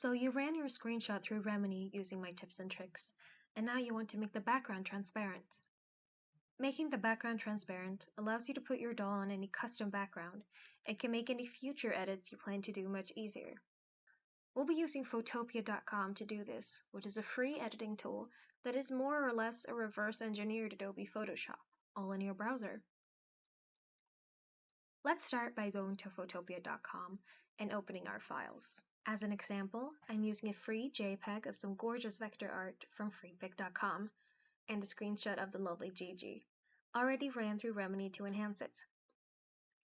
So you ran your screenshot through Remini using my tips and tricks, and now you want to make the background transparent. Making the background transparent allows you to put your doll on any custom background and can make any future edits you plan to do much easier. We'll be using Photopea.com to do this, which is a free editing tool that is more or less a reverse engineered Adobe Photoshop, all in your browser. Let's start by going to Photopea.com and opening our files. As an example, I'm using a free JPEG of some gorgeous vector art from freepik.com and a screenshot of the lovely Gigi. Already ran through Remini to enhance it.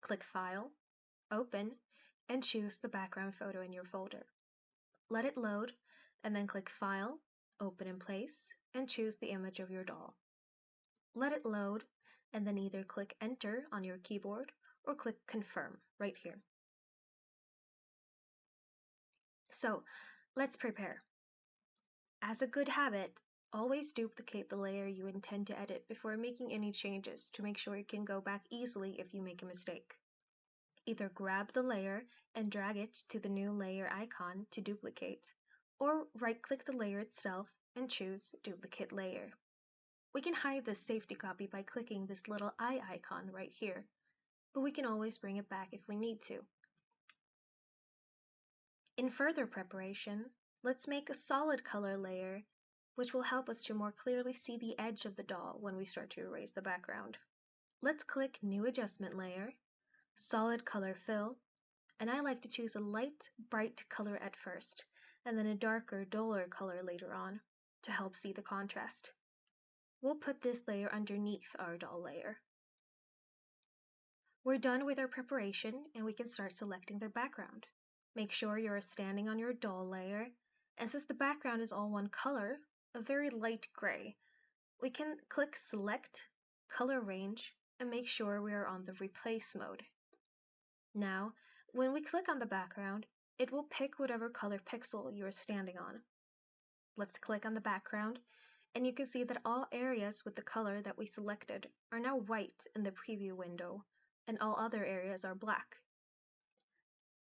Click File, Open, and choose the background photo in your folder. Let it load, and then click File, Open in Place, and choose the image of your doll. Let it load, and then either click Enter on your keyboard or click Confirm right here. So let's prepare. As a good habit, always duplicate the layer you intend to edit before making any changes to make sure you can go back easily if you make a mistake. Either grab the layer and drag it to the new layer icon to duplicate, or right-click the layer itself and choose Duplicate Layer. We can hide this safety copy by clicking this little eye icon right here, but we can always bring it back if we need to. In further preparation, let's make a solid color layer, which will help us to more clearly see the edge of the doll when we start to erase the background. Let's click New Adjustment Layer, Solid Color Fill, and I like to choose a light, bright color at first, and then a darker, duller color later on, to help see the contrast. We'll put this layer underneath our doll layer. We're done with our preparation and we can start selecting the background. Make sure you're standing on your doll layer, and since the background is all one color, a very light gray, we can click Select, Color Range, and make sure we are on the Replace mode. Now, when we click on the background, it will pick whatever color pixel you are standing on. Let's click on the background, and you can see that all areas with the color that we selected are now white in the preview window, and all other areas are black.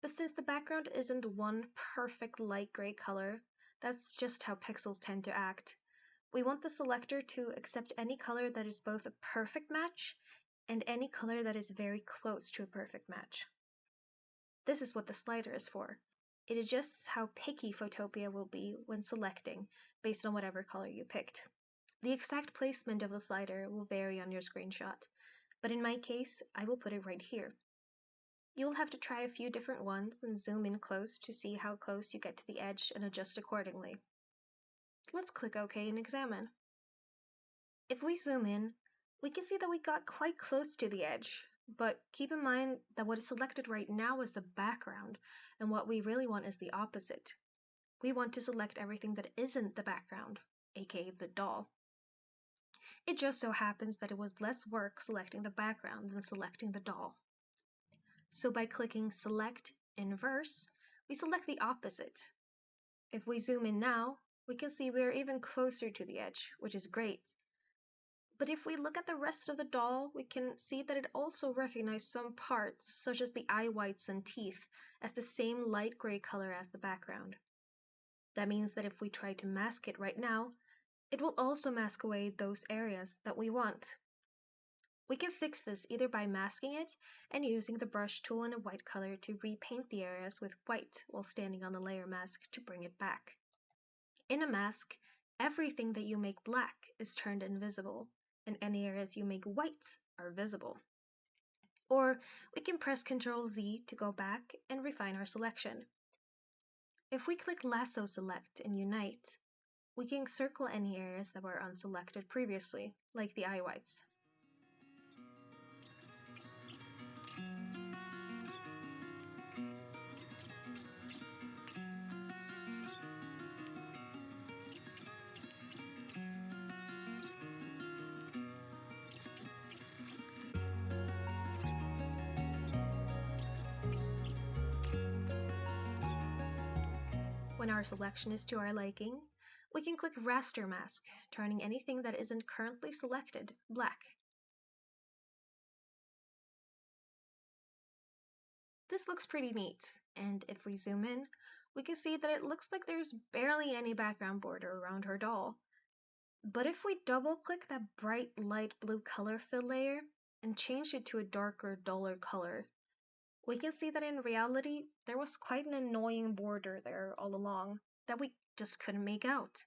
But since the background isn't one perfect light gray color, that's just how pixels tend to act. We want the selector to accept any color that is both a perfect match and any color that is very close to a perfect match. This is what the slider is for. It adjusts how picky Photopea will be when selecting based on whatever color you picked. The exact placement of the slider will vary on your screenshot, but in my case, I will put it right here. You'll have to try a few different ones and zoom in close to see how close you get to the edge and adjust accordingly. Let's click OK and examine. If we zoom in, we can see that we got quite close to the edge, but keep in mind that what is selected right now is the background, and what we really want is the opposite. We want to select everything that isn't the background, aka the doll. It just so happens that it was less work selecting the background than selecting the doll. So by clicking Select Inverse, we select the opposite. If we zoom in now, we can see we are even closer to the edge, which is great. But if we look at the rest of the doll, we can see that it also recognizes some parts, such as the eye whites and teeth, as the same light gray color as the background. That means that if we try to mask it right now, it will also mask away those areas that we want. We can fix this either by masking it and using the brush tool in a white color to repaint the areas with white while standing on the layer mask to bring it back. In a mask, everything that you make black is turned invisible, and any areas you make white are visible. Or we can press Ctrl Z to go back and refine our selection. If we click Lasso Select and Unite, we can circle any areas that were unselected previously, like the eye whites. Our selection is to our liking, we can click Raster Mask, turning anything that isn't currently selected black. This looks pretty neat, and if we zoom in, we can see that it looks like there's barely any background border around her doll. But if we double click that bright light blue color fill layer and change it to a darker, duller color, we can see that in reality, there was quite an annoying border there all along that we just couldn't make out.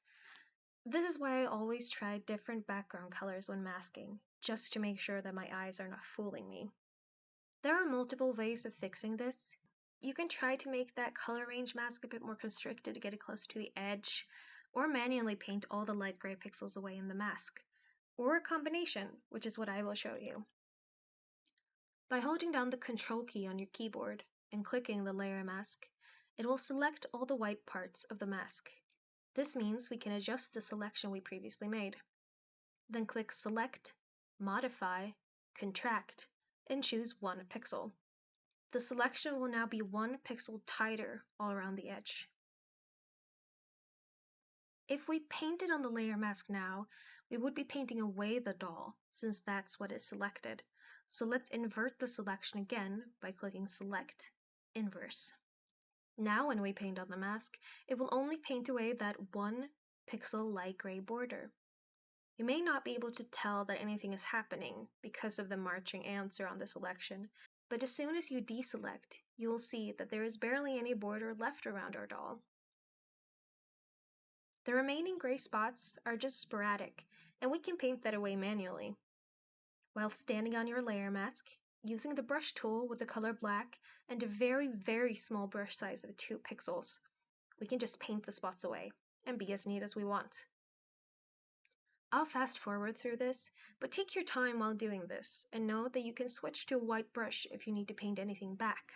This is why I always try different background colors when masking, just to make sure that my eyes are not fooling me. There are multiple ways of fixing this. You can try to make that color range mask a bit more constricted to get it close to the edge, or manually paint all the light gray pixels away in the mask, or a combination, which is what I will show you. By holding down the Control key on your keyboard and clicking the layer mask, it will select all the white parts of the mask. This means we can adjust the selection we previously made. Then click Select, Modify, Contract, and choose 1 pixel. The selection will now be 1 pixel tighter all around the edge. If we painted on the layer mask now, we would be painting away the doll, since that's what is selected. So let's invert the selection again by clicking Select, Inverse. Now when we paint on the mask, it will only paint away that one pixel light gray border. You may not be able to tell that anything is happening because of the marching ants around the selection, but as soon as you deselect, you will see that there is barely any border left around our doll. The remaining gray spots are just sporadic, and we can paint that away manually. While standing on your layer mask, using the brush tool with the color black and a very, very small brush size of 2 pixels, we can just paint the spots away and be as neat as we want. I'll fast forward through this, but take your time while doing this, and know that you can switch to a white brush if you need to paint anything back.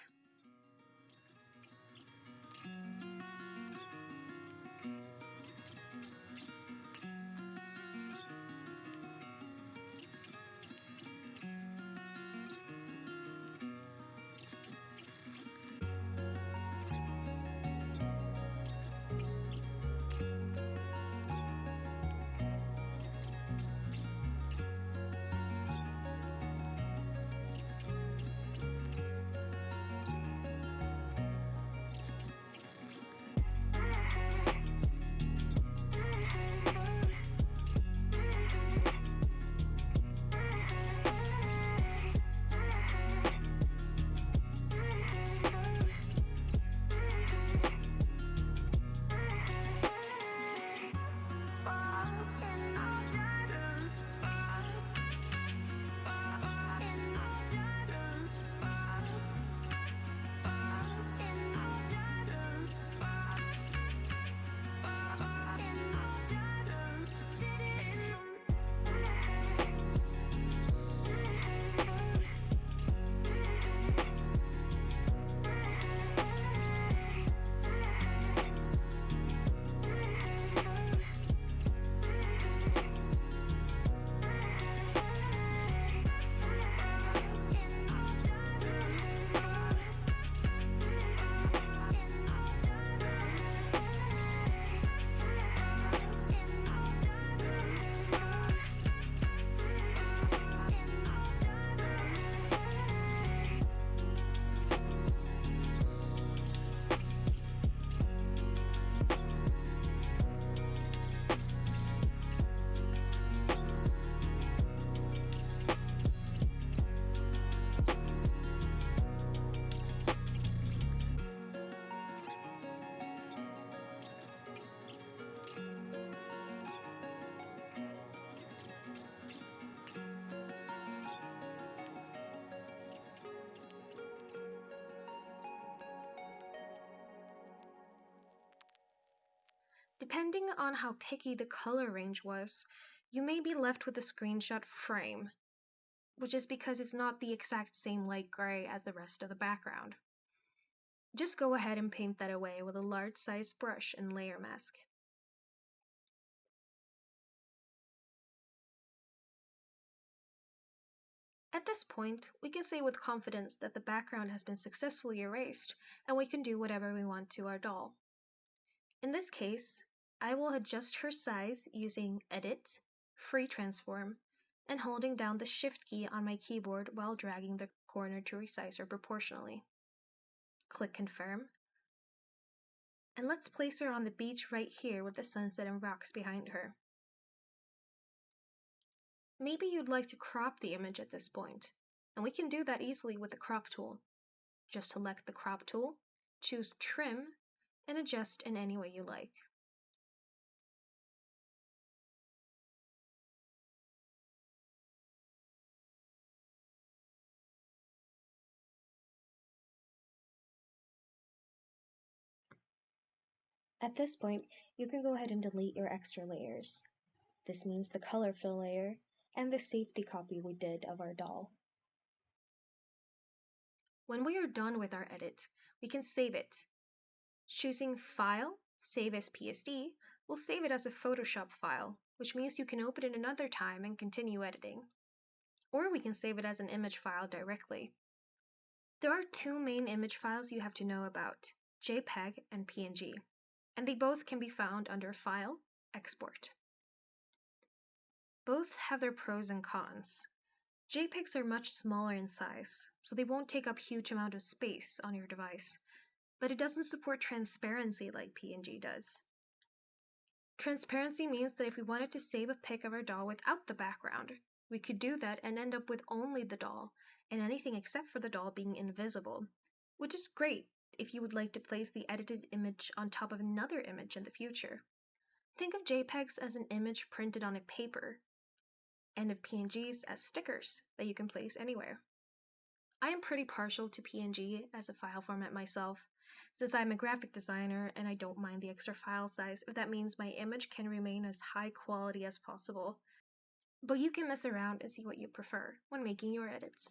Depending on how picky the color range was, you may be left with a screenshot frame, which is because it's not the exact same light gray as the rest of the background. Just go ahead and paint that away with a large size brush and layer mask. At this point, we can say with confidence that the background has been successfully erased and we can do whatever we want to our doll. In this case, I will adjust her size using Edit, Free Transform, and holding down the Shift key on my keyboard while dragging the corner to resize her proportionally. Click Confirm. And let's place her on the beach right here with the sunset and rocks behind her. Maybe you'd like to crop the image at this point, and we can do that easily with the crop tool. Just select the crop tool, choose trim, and adjust in any way you like. At this point, you can go ahead and delete your extra layers. This means the color fill layer and the safety copy we did of our doll. When we are done with our edit, we can save it. Choosing File, Save as PSD, will save it as a Photoshop file, which means you can open it another time and continue editing. Or we can save it as an image file directly. There are two main image files you have to know about, JPEG and PNG and they both can be found under File, Export. Both have their pros and cons. JPEGs are much smaller in size, so they won't take up huge amount of space on your device, but it doesn't support transparency like PNG does. Transparency means that if we wanted to save a pic of our doll without the background, we could do that and end up with only the doll, and anything except for the doll being invisible, which is great if you would like to place the edited image on top of another image in the future. Think of JPEGs as an image printed on a paper, and of PNGs as stickers that you can place anywhere. I am pretty partial to PNG as a file format myself, since I'm a graphic designer and I don't mind the extra file size if that means my image can remain as high quality as possible. But you can mess around and see what you prefer when making your edits.